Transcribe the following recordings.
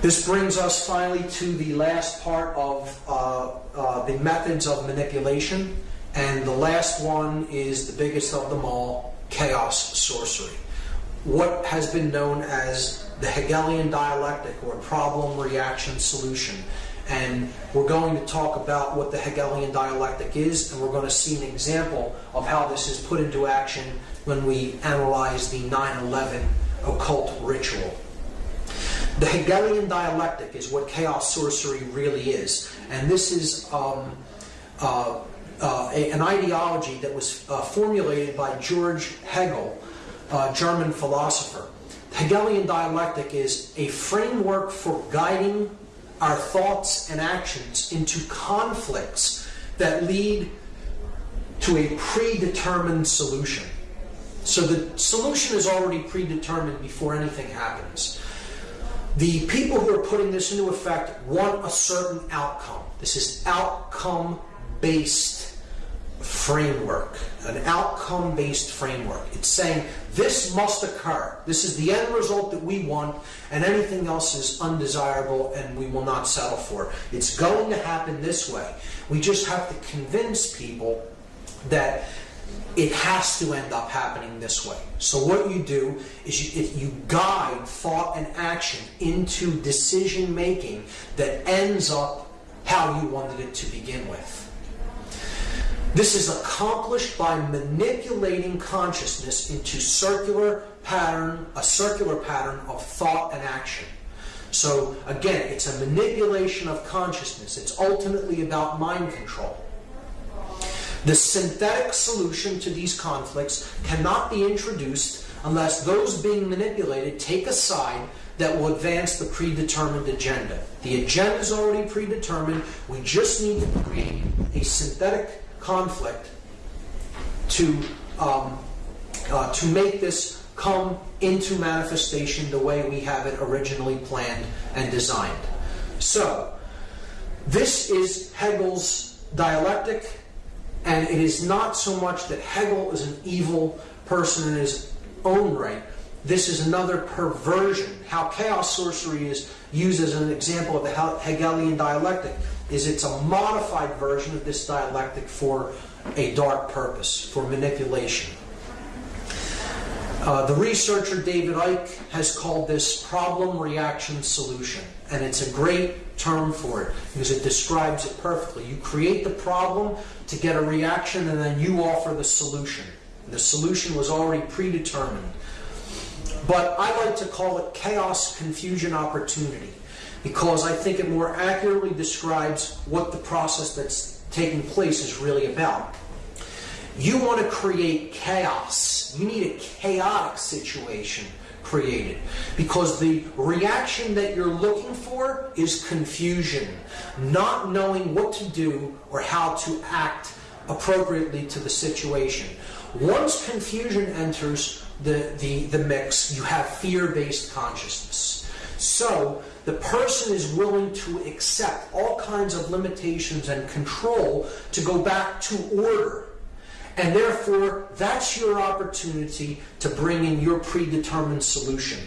This brings us finally to the last part of uh, uh, the methods of manipulation, and the last one is the biggest of them all, chaos sorcery. What has been known as the Hegelian dialectic or problem reaction solution. And we're going to talk about what the Hegelian dialectic is, and we're going to see an example of how this is put into action when we analyze the 9 11 occult ritual. The Hegelian dialectic is what chaos sorcery really is, and this is um, uh, uh, a, an ideology that was uh, formulated by George Hegel, a German philosopher. The Hegelian dialectic is a framework for guiding our thoughts and actions into conflicts that lead to a predetermined solution. So the solution is already predetermined before anything happens. The people who are putting this into effect want a certain outcome. This is outcome based framework, an outcome based framework. It's saying this must occur. This is the end result that we want, and anything else is undesirable and we will not settle for. It. It's going to happen this way. We just have to convince people that it has to end up happening this way. So what you do is you, you guide thought and action into decision making that ends up how you wanted it to begin with. This is accomplished by manipulating consciousness into circular pattern, a circular pattern of thought and action. So again, it's a manipulation of consciousness. It's ultimately about mind control. The synthetic solution to these conflicts cannot be introduced unless those being manipulated take a side that will advance the predetermined agenda. The agenda is already predetermined. We just need to create a synthetic conflict to um, uh, to make this come into manifestation the way we have it originally planned and designed. So, this is Hegel's dialectic. And it is not so much that Hegel is an evil person in his own right. This is another perversion. How chaos sorcery is used as an example of the Hegelian dialectic is it's a modified version of this dialectic for a dark purpose, for manipulation. Uh, the researcher David Icke has called this problem reaction solution, and it's a great term for it because it describes it perfectly. You create the problem to get a reaction, and then you offer the solution. The solution was already predetermined. But I like to call it chaos, confusion, opportunity because I think it more accurately describes what the process that's taking place is really about. You want to create chaos. You need a chaotic situation created because the reaction that you're looking for is confusion, not knowing what to do or how to act appropriately to the situation. Once confusion enters the, the, the mix, you have fear-based consciousness. So the person is willing to accept all kinds of limitations and control to go back to order. And therefore, that's your opportunity to bring in your predetermined solution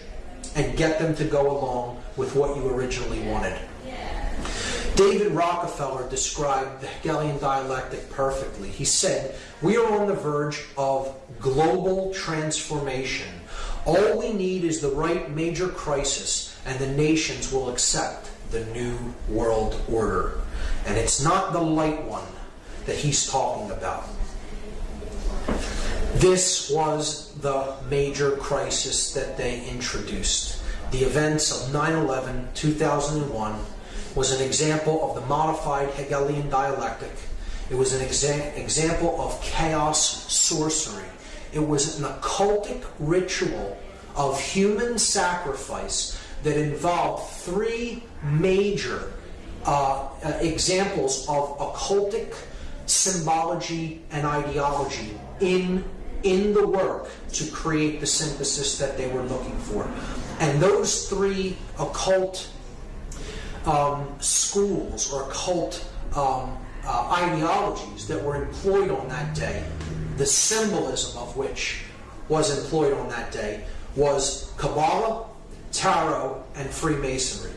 and get them to go along with what you originally wanted. David Rockefeller described the Hegelian dialectic perfectly. He said, We are on the verge of global transformation. All we need is the right major crisis and the nations will accept the new world order. And it's not the light one that he's talking about. This was the major crisis that they introduced. The events of 9 11, 2001, was an example of the modified Hegelian dialectic. It was an exa- example of chaos sorcery. It was an occultic ritual of human sacrifice that involved three major uh, uh, examples of occultic symbology and ideology in in the work to create the synthesis that they were looking for. And those three occult um, schools or occult um, uh, ideologies that were employed on that day, the symbolism of which was employed on that day was Kabbalah, Tarot, and Freemasonry.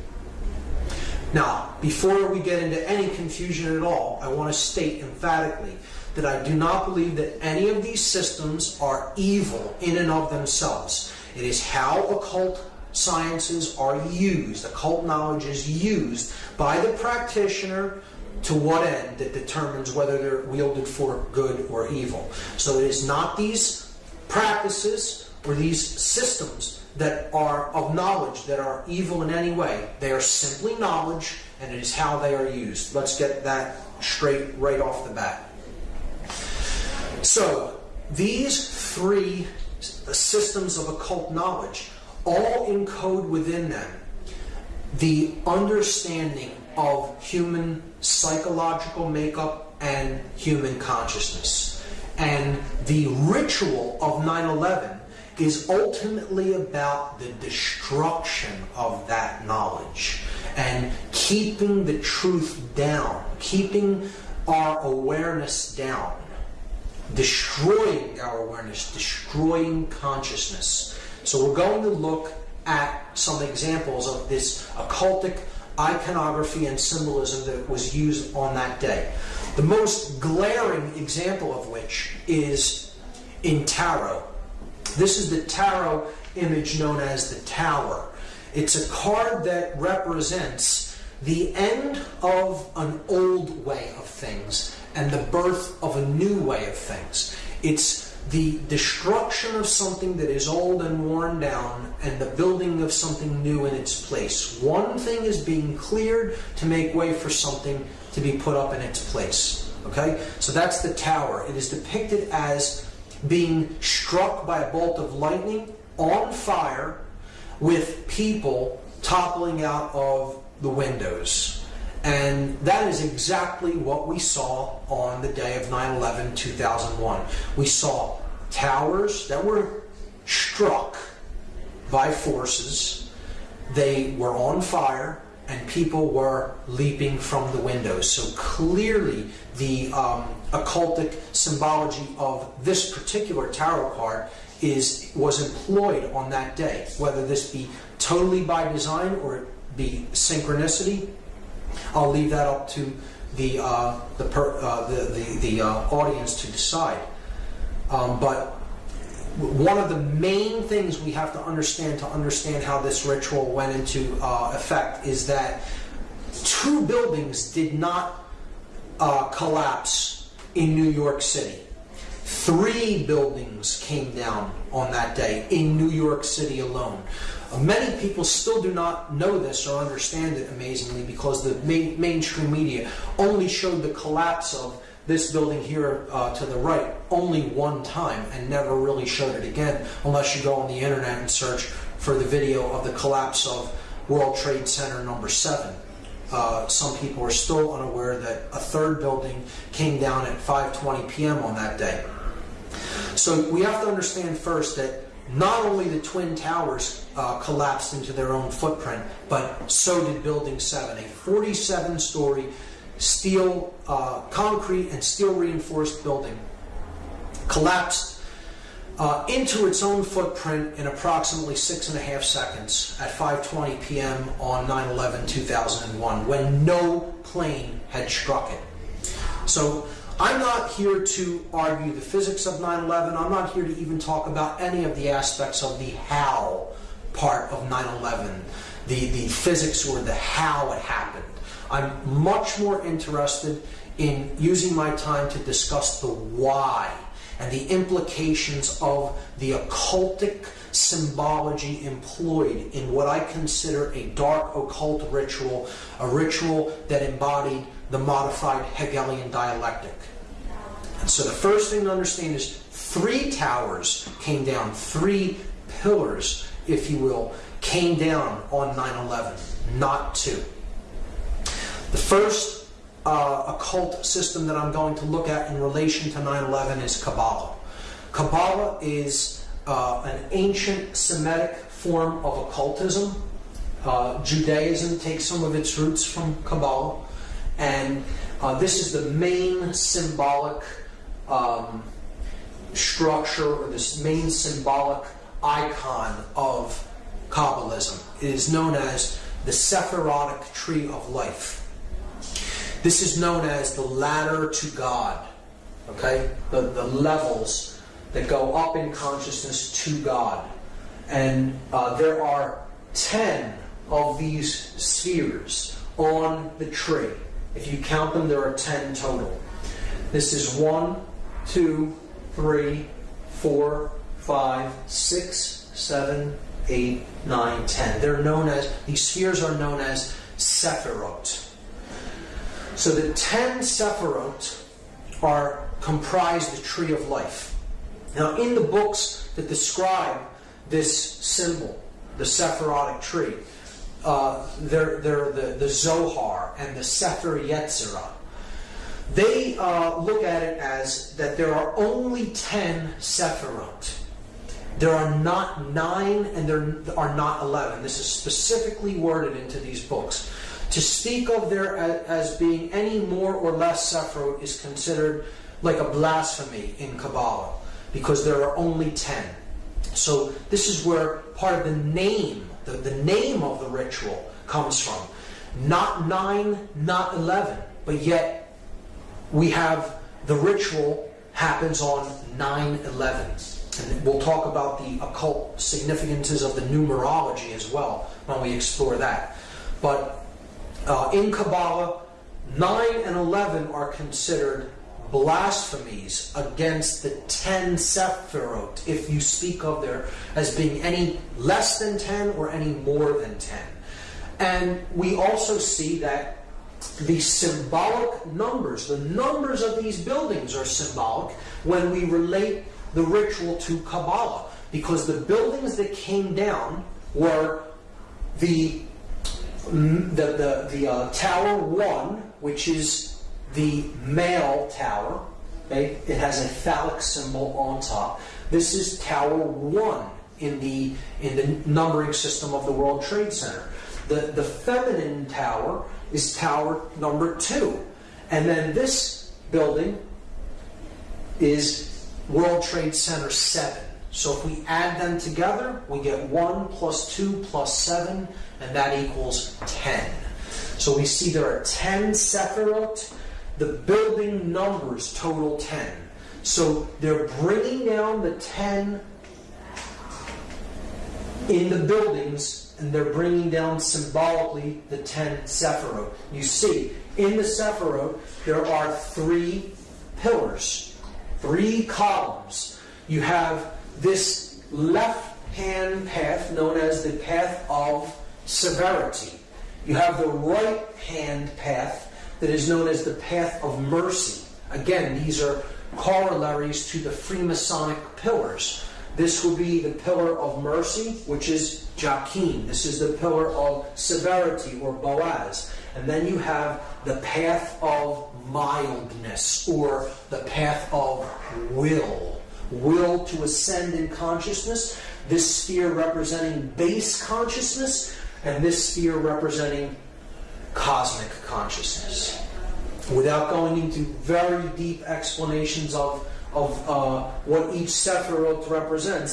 Now, before we get into any confusion at all, I want to state emphatically that I do not believe that any of these systems are evil in and of themselves. It is how occult sciences are used, occult knowledge is used by the practitioner to what end that determines whether they're wielded for good or evil. So it is not these practices or these systems that are of knowledge that are evil in any way. They are simply knowledge and it is how they are used. Let's get that straight right off the bat. So, these three systems of occult knowledge all encode within them the understanding of human psychological makeup and human consciousness. And the ritual of 9 11 is ultimately about the destruction of that knowledge and keeping the truth down, keeping our awareness down, destroying our awareness, destroying consciousness. So we're going to look at some examples of this occultic iconography and symbolism that was used on that day. The most glaring example of which is in tarot. This is the tarot image known as the Tower. It's a card that represents the end of an old way of things and the birth of a new way of things. It's the destruction of something that is old and worn down and the building of something new in its place. One thing is being cleared to make way for something to be put up in its place. Okay? So that's the tower. It is depicted as being struck by a bolt of lightning on fire with people toppling out of the windows. And that is exactly what we saw on the day of 9 11 2001. We saw towers that were struck by forces, they were on fire, and people were leaping from the windows. So clearly, the um, occultic symbology of this particular tarot card is was employed on that day, whether this be totally by design or be synchronicity. I'll leave that up to the uh, the, per, uh, the, the, the uh, audience to decide. Um, but one of the main things we have to understand to understand how this ritual went into uh, effect is that two buildings did not uh, collapse in New York City. Three buildings came down on that day in New York City alone. Many people still do not know this or understand it amazingly because the main, mainstream media only showed the collapse of this building here uh, to the right only one time and never really showed it again unless you go on the internet and search for the video of the collapse of World Trade Center number 7. Uh, some people are still unaware that a third building came down at 5.20 p.m. on that day. So we have to understand first that not only the Twin Towers uh, collapsed into their own footprint, but so did Building 7, a 47 story steel, uh, concrete and steel reinforced building collapsed uh, into its own footprint in approximately six and a half seconds at 5:20 p.m. on 9/11/2001, when no plane had struck it. So I'm not here to argue the physics of 9/11. I'm not here to even talk about any of the aspects of the how part of 9/11, the the physics or the how it happened. I'm much more interested in using my time to discuss the why and the implications of the occultic symbology employed in what I consider a dark occult ritual, a ritual that embodied the modified Hegelian dialectic. And so the first thing to understand is three towers came down, three pillars, if you will, came down on 9 11, not two. The first uh, occult system that I'm going to look at in relation to 9 11 is Kabbalah. Kabbalah is uh, an ancient Semitic form of occultism. Uh, Judaism takes some of its roots from Kabbalah, and uh, this is the main symbolic um, structure or this main symbolic icon of Kabbalism. It is known as the Sephirotic tree of life. This is known as the ladder to God. Okay? The, the levels that go up in consciousness to God. And uh, there are 10 of these spheres on the tree. If you count them, there are 10 total. This is 1, 2, 3, 4, 5, 6, 7, 8, 9, 10. They're known as, these spheres are known as Sephirot. So the 10 Sephirot are comprise the tree of life. Now, in the books that describe this symbol, the Sephirotic tree, uh, they're, they're the, the Zohar and the Sefer Yetzirah. They uh, look at it as that there are only 10 Sephirot. There are not nine and there are not 11. This is specifically worded into these books. To speak of there as being any more or less Sephirot is considered like a blasphemy in Kabbalah because there are only 10. So this is where part of the name, the, the name of the ritual comes from. Not 9, not 11, but yet we have the ritual happens on 9 11. And we'll talk about the occult significances of the numerology as well when we explore that. But uh, in Kabbalah, 9 and 11 are considered blasphemies against the 10 Sephirot if you speak of there as being any less than 10 or any more than 10. And we also see that the symbolic numbers, the numbers of these buildings are symbolic when we relate the ritual to Kabbalah. Because the buildings that came down were the, the, the, the uh, Tower 1, which is the male tower. Okay? It has a phallic symbol on top. This is Tower 1 in the, in the numbering system of the World Trade Center. The, the feminine tower is tower number 2. And then this building is World Trade Center 7. So if we add them together, we get 1 plus 2 plus 7, and that equals 10. So we see there are 10 Sephirot, the building numbers total 10. So they're bringing down the 10 in the buildings and they're bringing down symbolically the 10 Sephiroth. You see, in the Sephiroth, there are three pillars, three columns. You have this left hand path known as the path of severity. You have the right hand path that is known as the path of mercy. Again, these are corollaries to the Freemasonic pillars. This would be the pillar of mercy, which is Jachin. This is the pillar of severity, or Boaz. And then you have the path of mildness, or the path of will. Will to ascend in consciousness. This sphere representing base consciousness, and this sphere representing cosmic consciousness. Without going into very deep explanations of, of uh, what each Sephiroth represents,